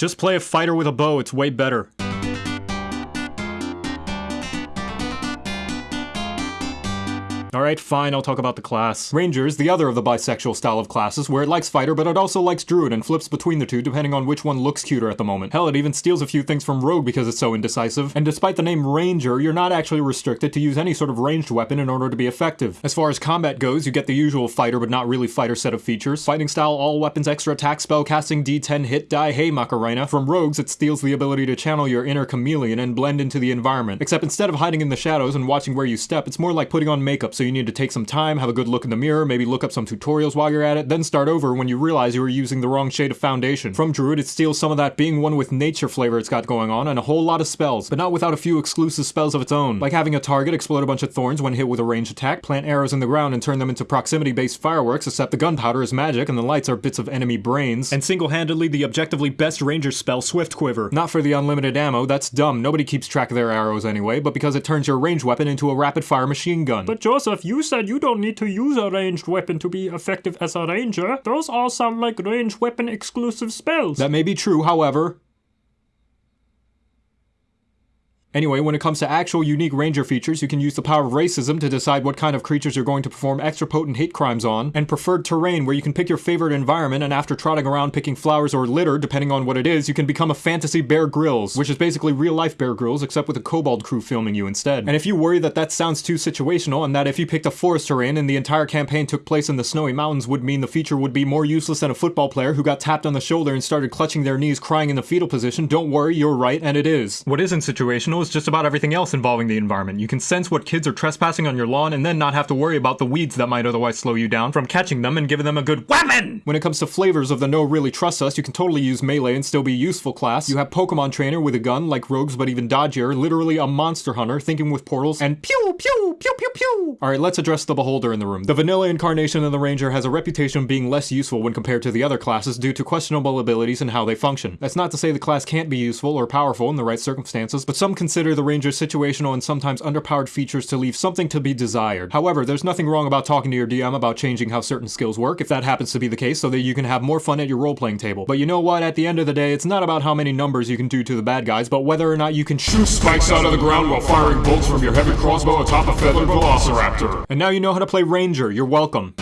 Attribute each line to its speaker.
Speaker 1: Just play a fighter with a bow, it's way better. Alright, fine, I'll talk about the class. Rangers, the other of the bisexual style of classes, where it likes fighter, but it also likes druid and flips between the two depending on which one looks cuter at the moment. Hell, it even steals a few things from rogue because it's so indecisive. And despite the name ranger, you're not actually restricted to use any sort of ranged weapon in order to be effective. As far as combat goes, you get the usual fighter but not really fighter set of features. Fighting style, all weapons, extra attack, spell casting, d10 hit die, hey Macarena. From rogues, it steals the ability to channel your inner chameleon and blend into the environment. Except instead of hiding in the shadows and watching where you step, it's more like putting on makeup so you need to take some time, have a good look in the mirror, maybe look up some tutorials while you're at it, then start over when you realize you were using the wrong shade of foundation. From Druid, it steals some of that being one with nature flavor it's got going on, and a whole lot of spells, but not without a few exclusive spells of its own, like having a target explode a bunch of thorns when hit with a ranged attack, plant arrows in the ground and turn them into proximity-based fireworks, except the gunpowder is magic and the lights are bits of enemy brains, and single-handedly the objectively best ranger spell, Swift Quiver. Not for the unlimited ammo, that's dumb, nobody keeps track of their arrows anyway, but because it turns your ranged weapon into a rapid-fire machine gun.
Speaker 2: But Joseph, you said you don't need to use a ranged weapon to be effective as a ranger. Those all sound like ranged weapon exclusive spells.
Speaker 1: That may be true, however, Anyway, when it comes to actual unique ranger features, you can use the power of racism to decide what kind of creatures you're going to perform extra potent hate crimes on, and preferred terrain where you can pick your favorite environment and after trotting around picking flowers or litter, depending on what it is, you can become a fantasy Bear Grylls, which is basically real life Bear Grylls except with a kobold crew filming you instead. And if you worry that that sounds too situational and that if you picked a forest terrain and the entire campaign took place in the snowy mountains would mean the feature would be more useless than a football player who got tapped on the shoulder and started clutching their knees crying in the fetal position, don't worry, you're right, and it is. What isn't situational is just about everything else involving the environment. You can sense what kids are trespassing on your lawn and then not have to worry about the weeds that might otherwise slow you down from catching them and giving them a good weapon! When it comes to flavors of the no really trust us, you can totally use melee and still be useful class. You have Pokemon Trainer with a gun, like rogues but even dodgier, literally a monster hunter, thinking with portals, and pew pew pew pew pew! Alright, let's address the beholder in the room. The vanilla incarnation of the ranger has a reputation of being less useful when compared to the other classes due to questionable abilities and how they function. That's not to say the class can't be useful or powerful in the right circumstances, but some consider the ranger's situational and sometimes underpowered features to leave something to be desired. However, there's nothing wrong about talking to your DM about changing how certain skills work, if that happens to be the case, so that you can have more fun at your role-playing table. But you know what, at the end of the day, it's not about how many numbers you can do to the bad guys, but whether or not you can shoot spikes out of the ground while firing bolts from your heavy crossbow atop a feathered velociraptor. And now you know how to play Ranger, you're welcome.